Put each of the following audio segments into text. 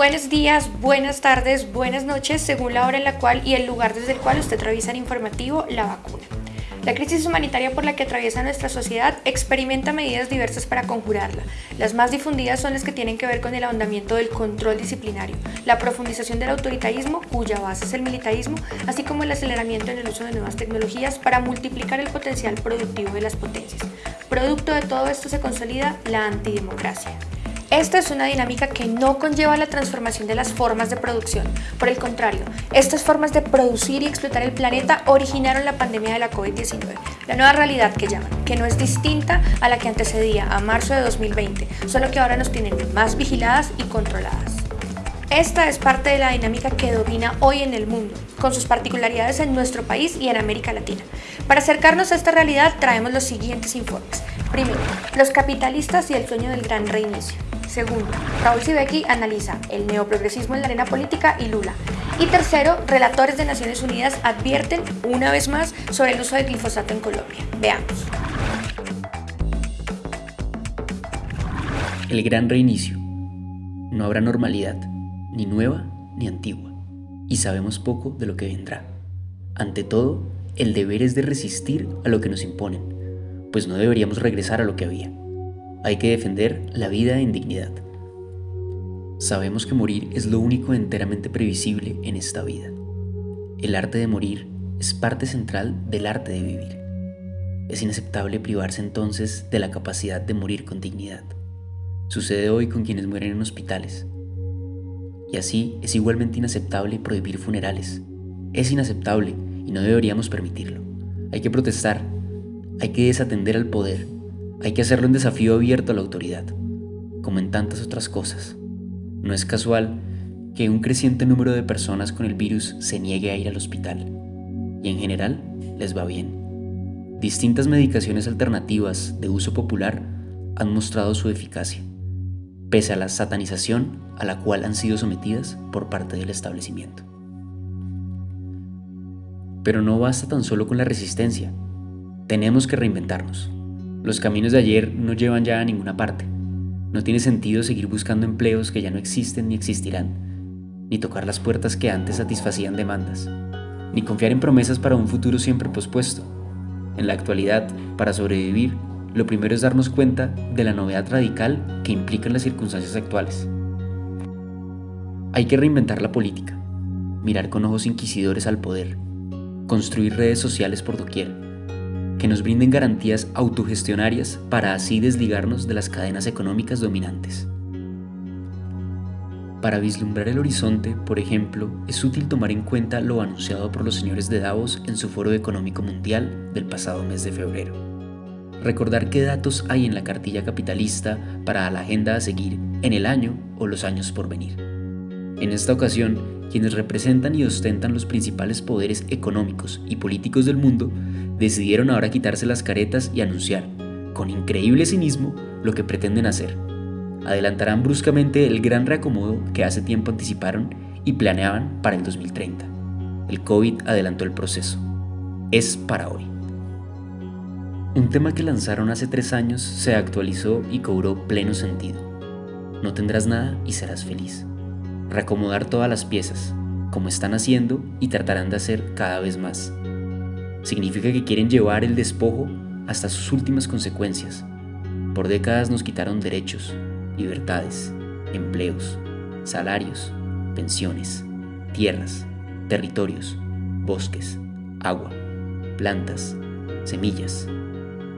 buenos días, buenas tardes, buenas noches, según la hora en la cual y el lugar desde el cual usted revisa el informativo La Vacuna. La crisis humanitaria por la que atraviesa nuestra sociedad experimenta medidas diversas para conjurarla. Las más difundidas son las que tienen que ver con el ahondamiento del control disciplinario, la profundización del autoritarismo, cuya base es el militarismo, así como el aceleramiento en el uso de nuevas tecnologías para multiplicar el potencial productivo de las potencias. Producto de todo esto se consolida la antidemocracia. Esta es una dinámica que no conlleva la transformación de las formas de producción. Por el contrario, estas formas de producir y explotar el planeta originaron la pandemia de la COVID-19, la nueva realidad que llaman, que no es distinta a la que antecedía a marzo de 2020, solo que ahora nos tienen más vigiladas y controladas. Esta es parte de la dinámica que domina hoy en el mundo, con sus particularidades en nuestro país y en América Latina. Para acercarnos a esta realidad traemos los siguientes informes. Primero, los capitalistas y el sueño del gran reinicio. Segundo, Raúl Sibeki analiza el neoprogresismo en la arena política y Lula. Y tercero, relatores de Naciones Unidas advierten una vez más sobre el uso de glifosato en Colombia. Veamos. El gran reinicio. No habrá normalidad, ni nueva ni antigua, y sabemos poco de lo que vendrá. Ante todo, el deber es de resistir a lo que nos imponen, pues no deberíamos regresar a lo que había. Hay que defender la vida en dignidad. Sabemos que morir es lo único enteramente previsible en esta vida. El arte de morir es parte central del arte de vivir. Es inaceptable privarse entonces de la capacidad de morir con dignidad. Sucede hoy con quienes mueren en hospitales. Y así es igualmente inaceptable prohibir funerales. Es inaceptable y no deberíamos permitirlo. Hay que protestar, hay que desatender al poder hay que hacerlo un desafío abierto a la autoridad, como en tantas otras cosas. No es casual que un creciente número de personas con el virus se niegue a ir al hospital, y en general les va bien. Distintas medicaciones alternativas de uso popular han mostrado su eficacia, pese a la satanización a la cual han sido sometidas por parte del establecimiento. Pero no basta tan solo con la resistencia, tenemos que reinventarnos. Los caminos de ayer no llevan ya a ninguna parte. No tiene sentido seguir buscando empleos que ya no existen ni existirán, ni tocar las puertas que antes satisfacían demandas, ni confiar en promesas para un futuro siempre pospuesto. En la actualidad, para sobrevivir, lo primero es darnos cuenta de la novedad radical que implican las circunstancias actuales. Hay que reinventar la política, mirar con ojos inquisidores al poder, construir redes sociales por doquier, que nos brinden garantías autogestionarias para así desligarnos de las cadenas económicas dominantes. Para vislumbrar el horizonte, por ejemplo, es útil tomar en cuenta lo anunciado por los señores de Davos en su Foro Económico Mundial del pasado mes de febrero. Recordar qué datos hay en la cartilla capitalista para la agenda a seguir en el año o los años por venir. En esta ocasión, quienes representan y ostentan los principales poderes económicos y políticos del mundo decidieron ahora quitarse las caretas y anunciar, con increíble cinismo, lo que pretenden hacer. Adelantarán bruscamente el gran reacomodo que hace tiempo anticiparon y planeaban para el 2030. El COVID adelantó el proceso. Es para hoy. Un tema que lanzaron hace tres años se actualizó y cobró pleno sentido. No tendrás nada y serás feliz. Reacomodar todas las piezas, como están haciendo y tratarán de hacer cada vez más. Significa que quieren llevar el despojo hasta sus últimas consecuencias. Por décadas nos quitaron derechos, libertades, empleos, salarios, pensiones, tierras, territorios, bosques, agua, plantas, semillas.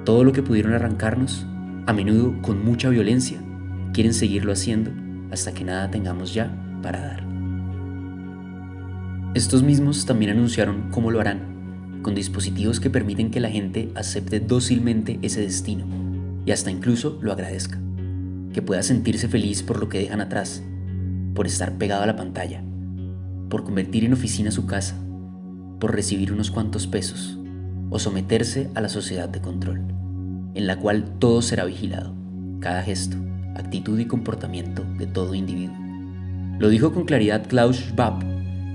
Todo lo que pudieron arrancarnos, a menudo con mucha violencia, quieren seguirlo haciendo hasta que nada tengamos ya para dar. Estos mismos también anunciaron cómo lo harán con dispositivos que permiten que la gente acepte dócilmente ese destino y hasta incluso lo agradezca, que pueda sentirse feliz por lo que dejan atrás, por estar pegado a la pantalla, por convertir en oficina su casa, por recibir unos cuantos pesos o someterse a la sociedad de control, en la cual todo será vigilado, cada gesto, actitud y comportamiento de todo individuo. Lo dijo con claridad Klaus Schwab,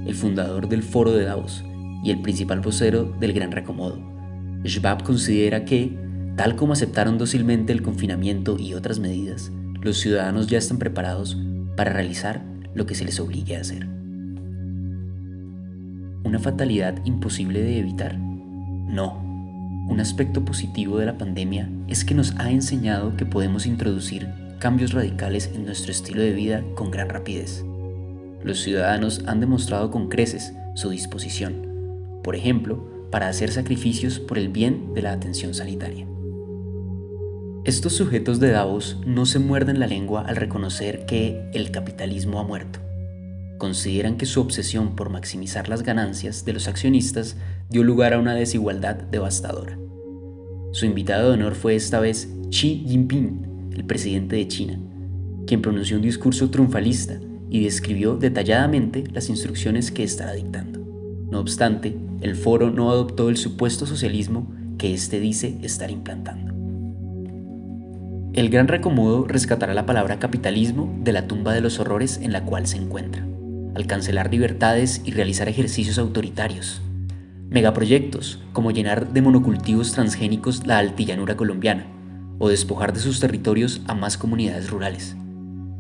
el fundador del Foro de Davos, y el principal vocero del Gran Reacomodo. Schwab considera que, tal como aceptaron dócilmente el confinamiento y otras medidas, los ciudadanos ya están preparados para realizar lo que se les obligue a hacer. ¿Una fatalidad imposible de evitar? No. Un aspecto positivo de la pandemia es que nos ha enseñado que podemos introducir cambios radicales en nuestro estilo de vida con gran rapidez. Los ciudadanos han demostrado con creces su disposición, por ejemplo, para hacer sacrificios por el bien de la atención sanitaria. Estos sujetos de Davos no se muerden la lengua al reconocer que el capitalismo ha muerto. Consideran que su obsesión por maximizar las ganancias de los accionistas dio lugar a una desigualdad devastadora. Su invitado de honor fue esta vez Xi Jinping, el presidente de China, quien pronunció un discurso triunfalista y describió detalladamente las instrucciones que estará dictando. No obstante, el foro no adoptó el supuesto socialismo que éste dice estar implantando. El gran recomodo rescatará la palabra capitalismo de la tumba de los horrores en la cual se encuentra, al cancelar libertades y realizar ejercicios autoritarios. Megaproyectos, como llenar de monocultivos transgénicos la altillanura colombiana, o despojar de sus territorios a más comunidades rurales,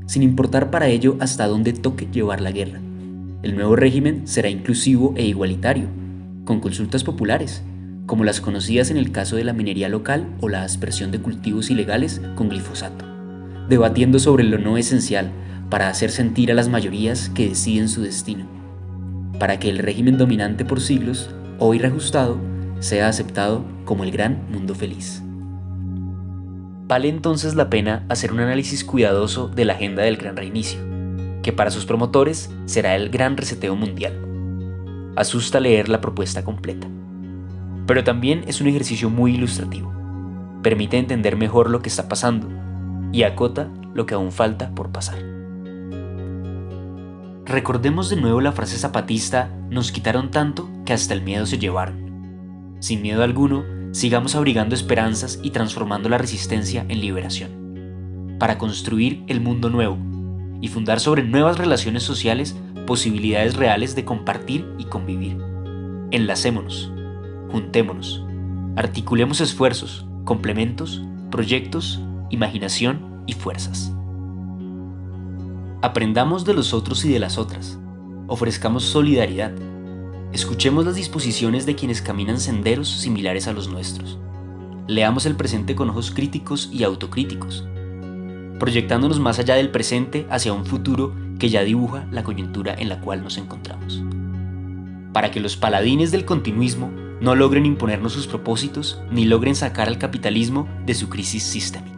sin importar para ello hasta dónde toque llevar la guerra. El nuevo régimen será inclusivo e igualitario, con consultas populares, como las conocidas en el caso de la minería local o la aspersión de cultivos ilegales con glifosato, debatiendo sobre lo no esencial para hacer sentir a las mayorías que deciden su destino, para que el régimen dominante por siglos, hoy reajustado, sea aceptado como el gran mundo feliz. Vale entonces la pena hacer un análisis cuidadoso de la agenda del gran reinicio, que para sus promotores será el gran reseteo mundial. Asusta leer la propuesta completa. Pero también es un ejercicio muy ilustrativo. Permite entender mejor lo que está pasando y acota lo que aún falta por pasar. Recordemos de nuevo la frase zapatista, nos quitaron tanto que hasta el miedo se llevaron. Sin miedo alguno, sigamos abrigando esperanzas y transformando la resistencia en liberación, para construir el mundo nuevo y fundar sobre nuevas relaciones sociales posibilidades reales de compartir y convivir. Enlacémonos, juntémonos, articulemos esfuerzos, complementos, proyectos, imaginación y fuerzas. Aprendamos de los otros y de las otras, ofrezcamos solidaridad, Escuchemos las disposiciones de quienes caminan senderos similares a los nuestros. Leamos el presente con ojos críticos y autocríticos, proyectándonos más allá del presente hacia un futuro que ya dibuja la coyuntura en la cual nos encontramos. Para que los paladines del continuismo no logren imponernos sus propósitos ni logren sacar al capitalismo de su crisis sistémica.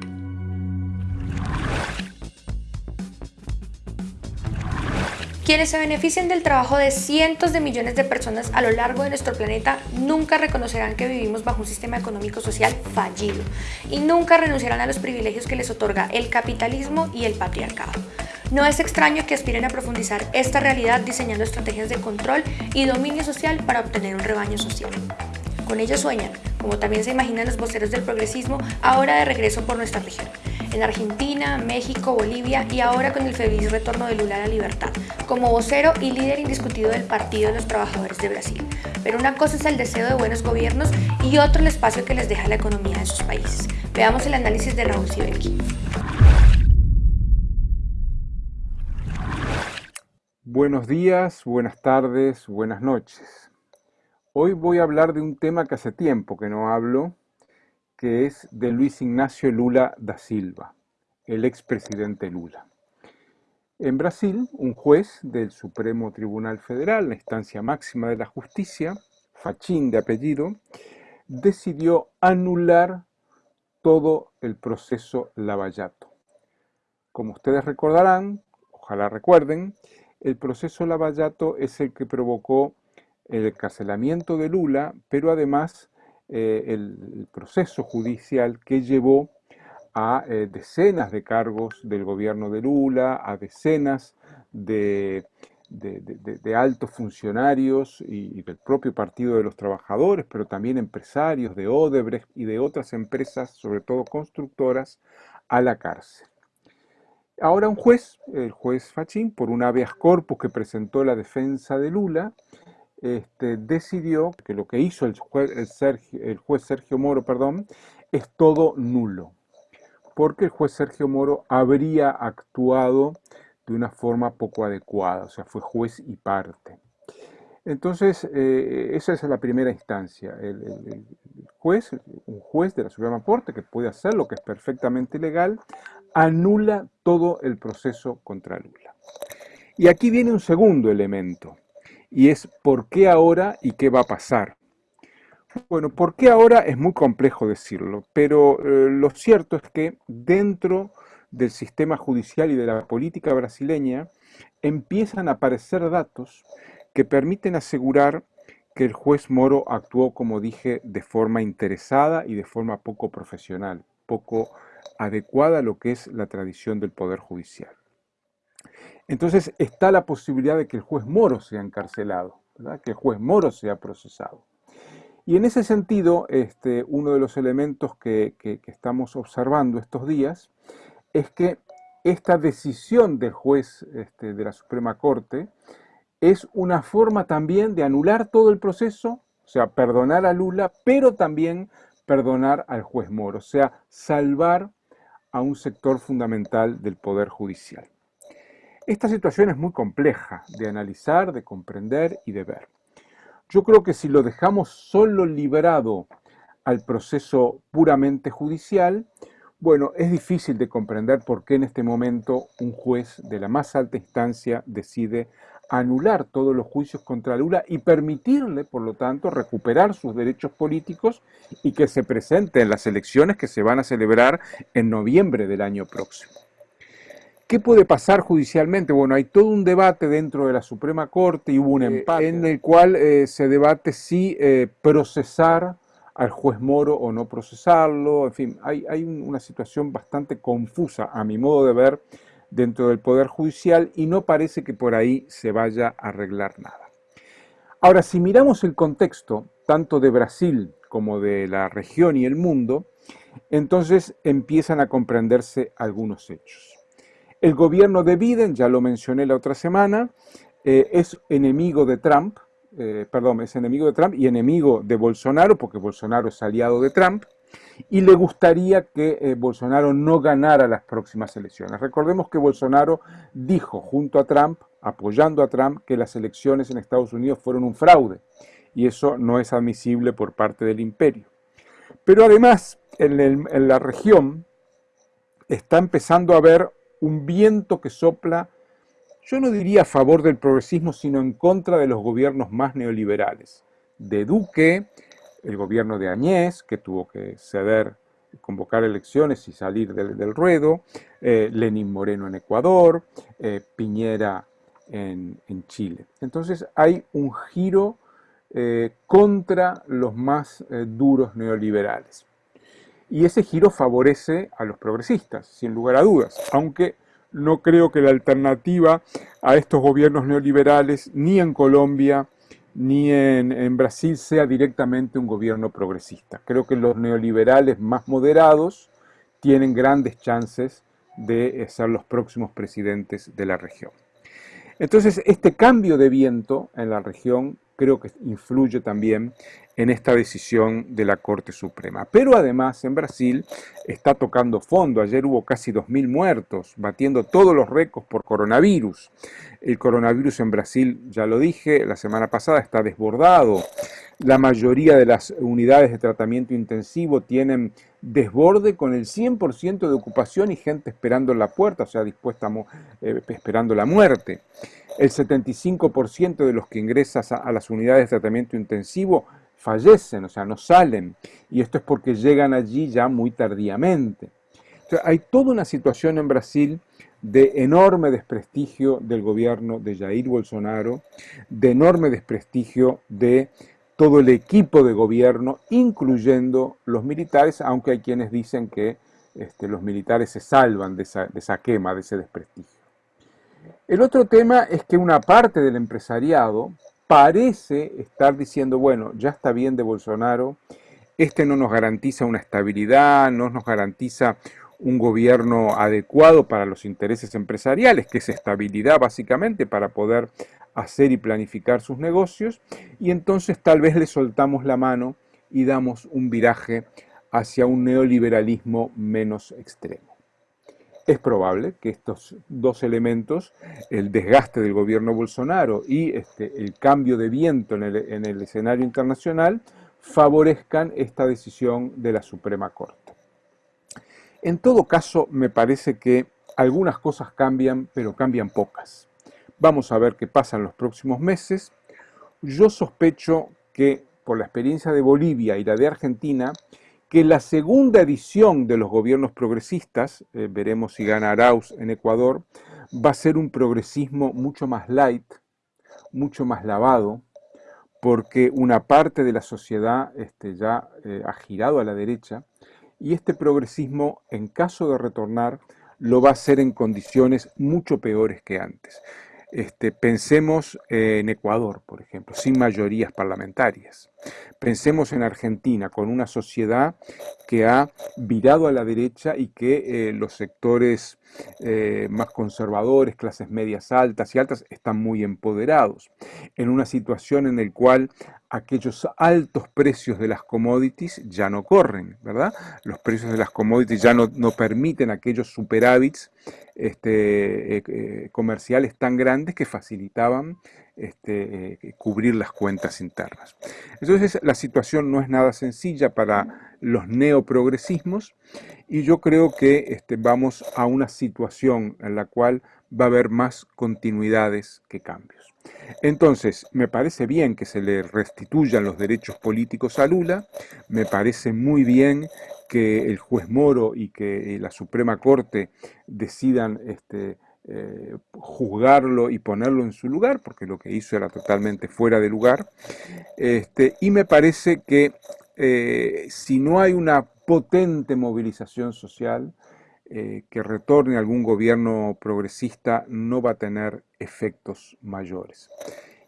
Quienes se benefician del trabajo de cientos de millones de personas a lo largo de nuestro planeta nunca reconocerán que vivimos bajo un sistema económico social fallido y nunca renunciarán a los privilegios que les otorga el capitalismo y el patriarcado. No es extraño que aspiren a profundizar esta realidad diseñando estrategias de control y dominio social para obtener un rebaño social. Con ello sueñan, como también se imaginan los voceros del progresismo, ahora de regreso por nuestra región en Argentina, México, Bolivia y ahora con el feliz retorno de Lula a la libertad, como vocero y líder indiscutido del Partido de los Trabajadores de Brasil. Pero una cosa es el deseo de buenos gobiernos y otro el espacio que les deja la economía de sus países. Veamos el análisis de Raúl Sibelki. Buenos días, buenas tardes, buenas noches. Hoy voy a hablar de un tema que hace tiempo que no hablo, que es de Luis Ignacio Lula da Silva, el expresidente Lula. En Brasil, un juez del Supremo Tribunal Federal, la instancia máxima de la justicia, Fachín de apellido, decidió anular todo el proceso Lavallato. Como ustedes recordarán, ojalá recuerden, el proceso Lavallato es el que provocó el encarcelamiento de Lula, pero además eh, el, proceso judicial que llevó a eh, decenas de cargos del gobierno de Lula, a decenas de, altos funcionarios y, del propio Partido de los Trabajadores, pero también empresarios de Odebrecht y de otras empresas, sobre todo constructoras, a la cárcel. Ahora un juez, el juez Fachín, por un habeas corpus que presentó la defensa de Lula, este, decidió que lo que hizo el juez, Sergio, Moro perdón, es todo nulo, porque el juez Sergio Moro habría actuado de una forma poco adecuada, o sea, fue juez y parte. Entonces, eh, esa es la primera instancia. El, juez, un juez de la Suprema Corte que puede hacer lo que es perfectamente legal, anula todo el proceso contra Lula. Y aquí viene un segundo elemento, y es por qué ahora y qué va a pasar. Bueno, por qué ahora es muy complejo decirlo, pero eh, lo cierto es que dentro del sistema judicial y de la política brasileña empiezan a aparecer datos que permiten asegurar que el juez Moro actuó, como dije, de forma interesada y de forma poco profesional, poco adecuada a lo que es la tradición del Poder Judicial. Entonces está la posibilidad de que el juez Moro sea encarcelado, que el juez Moro sea procesado. Y en ese sentido, este, uno de los elementos que, estamos observando estos días es que esta decisión del juez este, de la Suprema Corte es una forma también de anular todo el proceso, o sea, perdonar a Lula, pero también perdonar al juez Moro, o sea, salvar a un sector fundamental del Poder Judicial. Esta situación es muy compleja de analizar, de comprender y de ver. Yo creo que si lo dejamos solo liberado al proceso puramente judicial, bueno, es difícil de comprender por qué en este momento un juez de la más alta instancia decide anular todos los juicios contra Lula y permitirle, por lo tanto, recuperar sus derechos políticos y que se presente en las elecciones que se van a celebrar en noviembre del año próximo. ¿Qué puede pasar judicialmente? Bueno, hay todo un debate dentro de la Suprema Corte y hubo un eh, empate en el cual eh, se debate si eh, procesar al juez Moro o no procesarlo. En fin, hay, hay una situación bastante confusa, a mi modo de ver, dentro del Poder Judicial y no parece que por ahí se vaya a arreglar nada. Ahora, si miramos el contexto, tanto de Brasil como de la región y el mundo, entonces empiezan a comprenderse algunos hechos. El gobierno de Biden, ya lo mencioné la otra semana, eh, es enemigo de Trump, eh, perdón, es enemigo de Trump y enemigo de Bolsonaro, porque Bolsonaro es aliado de Trump, y le gustaría que eh, Bolsonaro no ganara las próximas elecciones. Recordemos que Bolsonaro dijo junto a Trump, apoyando a Trump, que las elecciones en Estados Unidos fueron un fraude, y eso no es admisible por parte del imperio. Pero además, en la región está empezando a haber un viento que sopla, yo no diría a favor del progresismo, sino en contra de los gobiernos más neoliberales. De Duque, el gobierno de Añez, que tuvo que ceder, convocar elecciones y salir del, ruedo, eh, Lenín Moreno en Ecuador, eh, Piñera en, Chile. Entonces hay un giro eh, contra los más duros neoliberales. Y ese giro favorece a los progresistas, sin lugar a dudas, aunque no creo que la alternativa a estos gobiernos neoliberales, ni en Colombia, ni en, Brasil, sea directamente un gobierno progresista. Creo que los neoliberales más moderados tienen grandes chances de ser los próximos presidentes de la región. Entonces, este cambio de viento en la región creo que influye también en esta decisión de la Corte Suprema. Pero además en Brasil está tocando fondo. Ayer hubo casi 2.000 muertos, batiendo todos los récords por coronavirus. El coronavirus en Brasil, ya lo dije, la semana pasada está desbordado. La mayoría de las unidades de tratamiento intensivo tienen desborde con el 100% de ocupación y gente esperando en la puerta, o sea, dispuesta eh, esperando la muerte. El 75% de los que ingresan a las unidades de tratamiento intensivo fallecen, o sea, no salen. Y esto es porque llegan allí ya muy tardíamente. hay toda una situación en Brasil de enorme desprestigio del gobierno de Jair Bolsonaro, de enorme desprestigio de todo el equipo de gobierno, incluyendo los militares, aunque hay quienes dicen que este, los militares se salvan de esa, de esa quema, de ese desprestigio. El otro tema es que una parte del empresariado parece estar diciendo, bueno, ya está bien de Bolsonaro, este no nos garantiza una estabilidad, no nos garantiza un gobierno adecuado para los intereses empresariales, que es estabilidad básicamente para poder hacer y planificar sus negocios, y entonces tal vez le soltamos la mano y damos un viraje hacia un neoliberalismo menos extremo. Es probable que estos dos elementos, el desgaste del gobierno Bolsonaro y este, el cambio de viento en el, escenario internacional, favorezcan esta decisión de la Suprema Corte. En todo caso, me parece que algunas cosas cambian, pero cambian pocas. Vamos a ver qué pasa en los próximos meses. Yo sospecho que, por la experiencia de Bolivia y la de Argentina, que la segunda edición de los gobiernos progresistas, eh, veremos si gana Arauz en Ecuador, va a ser un progresismo mucho más light, mucho más lavado, porque una parte de la sociedad este, ya eh, ha girado a la derecha, y este progresismo, en caso de retornar, lo va a hacer en condiciones mucho peores que antes. Este, pensemos en Ecuador, por ejemplo, sin mayorías parlamentarias. Pensemos en Argentina, con una sociedad que ha virado a la derecha y que eh, los sectores eh, más conservadores, clases medias altas y altas, están muy empoderados. En una situación en la cual aquellos altos precios de las commodities ya no corren, ¿verdad? Los precios de las commodities ya no, no permiten aquellos superávits este, eh, eh, comerciales tan grandes que facilitaban este, eh, cubrir las cuentas internas. Entonces la situación no es nada sencilla para los neoprogresismos y yo creo que este, vamos a una situación en la cual va a haber más continuidades que cambios. Entonces, me parece bien que se le restituyan los derechos políticos a Lula, me parece muy bien que el juez Moro y que la Suprema Corte decidan este, eh, juzgarlo y ponerlo en su lugar, porque lo que hizo era totalmente fuera de lugar. Este, y me parece que eh, si no hay una potente movilización social, eh, que retorne algún gobierno progresista no va a tener efectos mayores.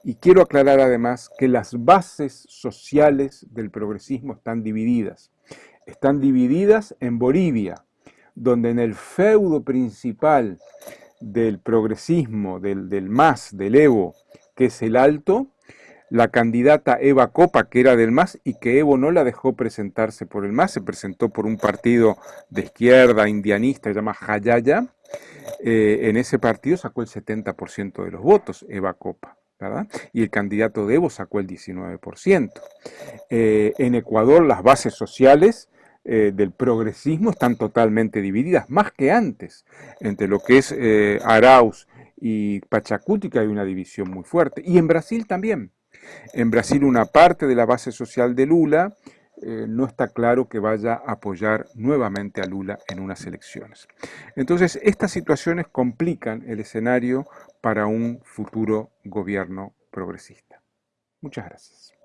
Y quiero aclarar además que las bases sociales del progresismo están divididas están divididas en Bolivia, donde en el feudo principal del progresismo, del, del MAS, del Evo, que es el Alto, la candidata Eva Copa, que era del MAS y que Evo no la dejó presentarse por el MAS, se presentó por un partido de izquierda indianista, se llama Jayaya, eh, en ese partido sacó el 70% de los votos, Eva Copa. ¿verdad? Y el candidato de Evo sacó el 19%. Eh, en Ecuador las bases sociales eh, del progresismo están totalmente divididas, más que antes. Entre lo que es eh, Arauz y Pachacútica hay una división muy fuerte. Y en Brasil también. En Brasil una parte de la base social de Lula eh, no está claro que vaya a apoyar nuevamente a Lula en unas elecciones. Entonces, estas situaciones complican el escenario para un futuro gobierno progresista. Muchas gracias.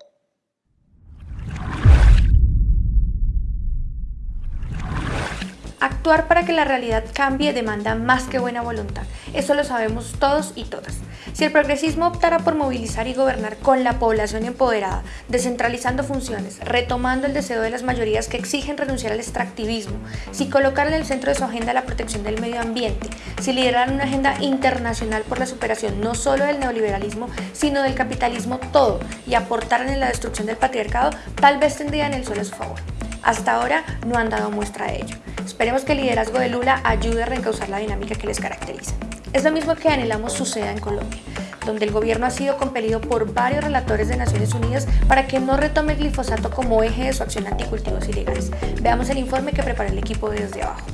Actuar para que la realidad cambie demanda más que buena voluntad. Eso lo sabemos todos y todas. Si el progresismo optara por movilizar y gobernar con la población empoderada, descentralizando funciones, retomando el deseo de las mayorías que exigen renunciar al extractivismo, si colocar en el centro de su agenda la protección del medio ambiente, si lideraran una agenda internacional por la superación no solo del neoliberalismo, sino del capitalismo todo y aportaran en la destrucción del patriarcado, tal vez tendrían el sol a su favor. Hasta ahora no han dado muestra de ello. Esperemos que el liderazgo de Lula ayude a reencauzar la dinámica que les caracteriza. Es lo mismo que anhelamos suceda en Colombia, donde el gobierno ha sido compelido por varios relatores de Naciones Unidas para que no retome el glifosato como eje de su acción anticultivos ilegales. Veamos el informe que prepara el equipo desde abajo.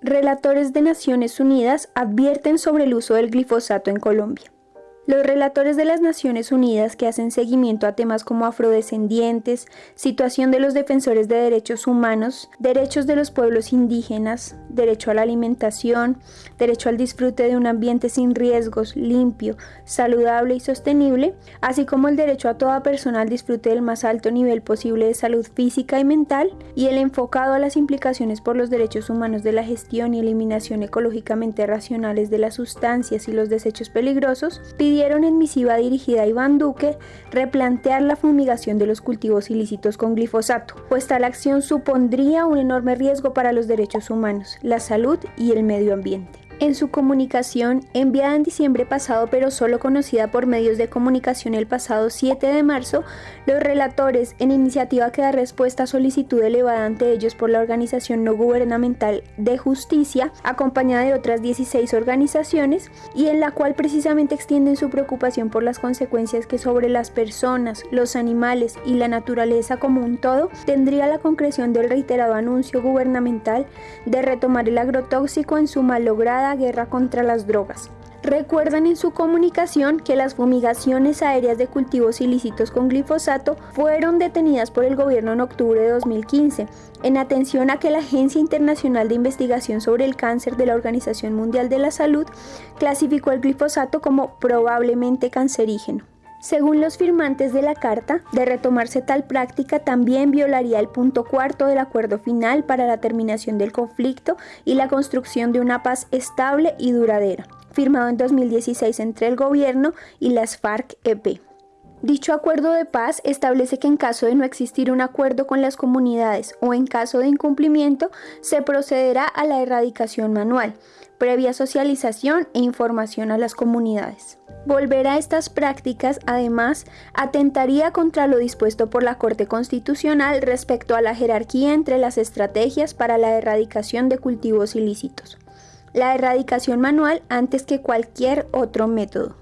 Relatores de Naciones Unidas advierten sobre el uso del glifosato en Colombia. Los relatores de las Naciones Unidas que hacen seguimiento a temas como afrodescendientes, situación de los defensores de derechos humanos, derechos de los pueblos indígenas, derecho a la alimentación, derecho al disfrute de un ambiente sin riesgos, limpio, saludable y sostenible, así como el derecho a toda persona al disfrute del más alto nivel posible de salud física y mental, y el enfocado a las implicaciones por los derechos humanos de la gestión y eliminación ecológicamente racionales de las sustancias y los desechos peligrosos, pidieron en misiva dirigida a Iván Duque replantear la fumigación de los cultivos ilícitos con glifosato, pues tal acción supondría un enorme riesgo para los derechos humanos, la salud y el medio ambiente. En su comunicación, enviada en diciembre pasado pero solo conocida por medios de comunicación el pasado 7 de marzo, los relatores, en iniciativa que da respuesta a solicitud elevada ante ellos por la Organización No Gubernamental de Justicia, acompañada de otras 16 organizaciones, y en la cual precisamente extienden su preocupación por las consecuencias que sobre las personas, los animales y la naturaleza como un todo tendría la concreción del reiterado anuncio gubernamental de retomar el agrotóxico en su malograda guerra contra las drogas. Recuerdan en su comunicación que las fumigaciones aéreas de cultivos ilícitos con glifosato fueron detenidas por el gobierno en octubre de 2015, en atención a que la Agencia Internacional de Investigación sobre el Cáncer de la Organización Mundial de la Salud clasificó el glifosato como probablemente cancerígeno. Según los firmantes de la carta, de retomarse tal práctica también violaría el punto cuarto del acuerdo final para la terminación del conflicto y la construcción de una paz estable y duradera, firmado en 2016 entre el gobierno y las FARC-EP. Dicho acuerdo de paz establece que en caso de no existir un acuerdo con las comunidades o en caso de incumplimiento, se procederá a la erradicación manual, previa socialización e información a las comunidades. Volver a estas prácticas, además, atentaría contra lo dispuesto por la Corte Constitucional respecto a la jerarquía entre las estrategias para la erradicación de cultivos ilícitos. La erradicación manual antes que cualquier otro método.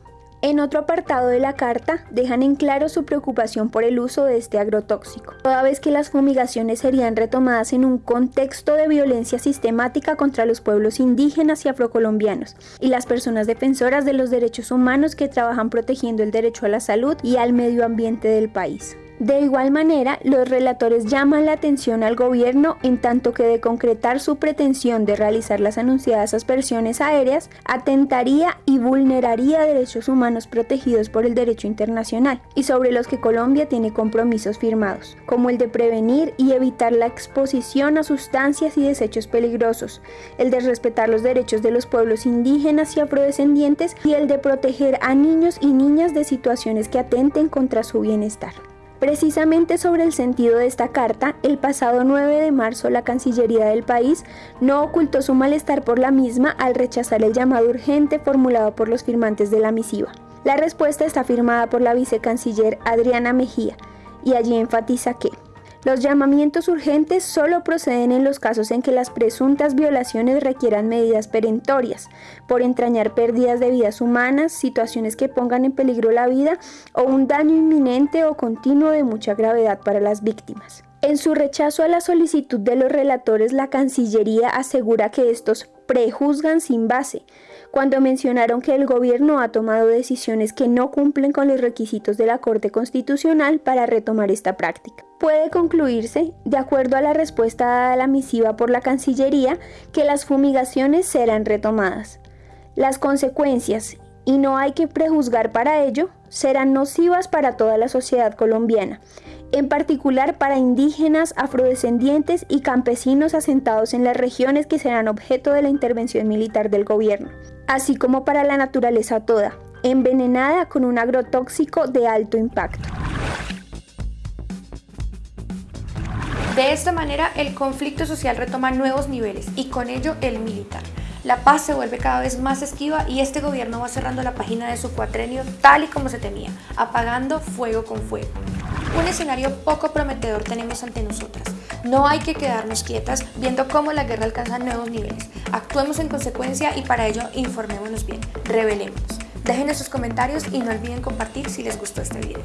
En otro apartado de la carta dejan en claro su preocupación por el uso de este agrotóxico, toda vez que las fumigaciones serían retomadas en un contexto de violencia sistemática contra los pueblos indígenas y afrocolombianos y las personas defensoras de los derechos humanos que trabajan protegiendo el derecho a la salud y al medio ambiente del país. De igual manera, los relatores llaman la atención al gobierno en tanto que de concretar su pretensión de realizar las anunciadas aspersiones aéreas, atentaría y vulneraría derechos humanos protegidos por el derecho internacional y sobre los que Colombia tiene compromisos firmados, como el de prevenir y evitar la exposición a sustancias y desechos peligrosos, el de respetar los derechos de los pueblos indígenas y afrodescendientes y el de proteger a niños y niñas de situaciones que atenten contra su bienestar. Precisamente sobre el sentido de esta carta, el pasado 9 de marzo la Cancillería del país no ocultó su malestar por la misma al rechazar el llamado urgente formulado por los firmantes de la misiva. La respuesta está firmada por la vicecanciller Adriana Mejía y allí enfatiza que los llamamientos urgentes solo proceden en los casos en que las presuntas violaciones requieran medidas perentorias, por entrañar pérdidas de vidas humanas, situaciones que pongan en peligro la vida o un daño inminente o continuo de mucha gravedad para las víctimas. En su rechazo a la solicitud de los relatores, la Cancillería asegura que estos prejuzgan sin base, cuando mencionaron que el gobierno ha tomado decisiones que no cumplen con los requisitos de la Corte Constitucional para retomar esta práctica. Puede concluirse, de acuerdo a la respuesta dada a la misiva por la Cancillería, que las fumigaciones serán retomadas. Las consecuencias, y no hay que prejuzgar para ello, serán nocivas para toda la sociedad colombiana, en particular para indígenas, afrodescendientes y campesinos asentados en las regiones que serán objeto de la intervención militar del gobierno, así como para la naturaleza toda, envenenada con un agrotóxico de alto impacto. De esta manera, el conflicto social retoma nuevos niveles y con ello el militar. La paz se vuelve cada vez más esquiva y este gobierno va cerrando la página de su cuatrenio tal y como se temía, apagando fuego con fuego. Un escenario poco prometedor tenemos ante nosotras. No hay que quedarnos quietas viendo cómo la guerra alcanza nuevos niveles. Actuemos en consecuencia y para ello informémonos bien, revelémonos. Dejen sus comentarios y no olviden compartir si les gustó este video.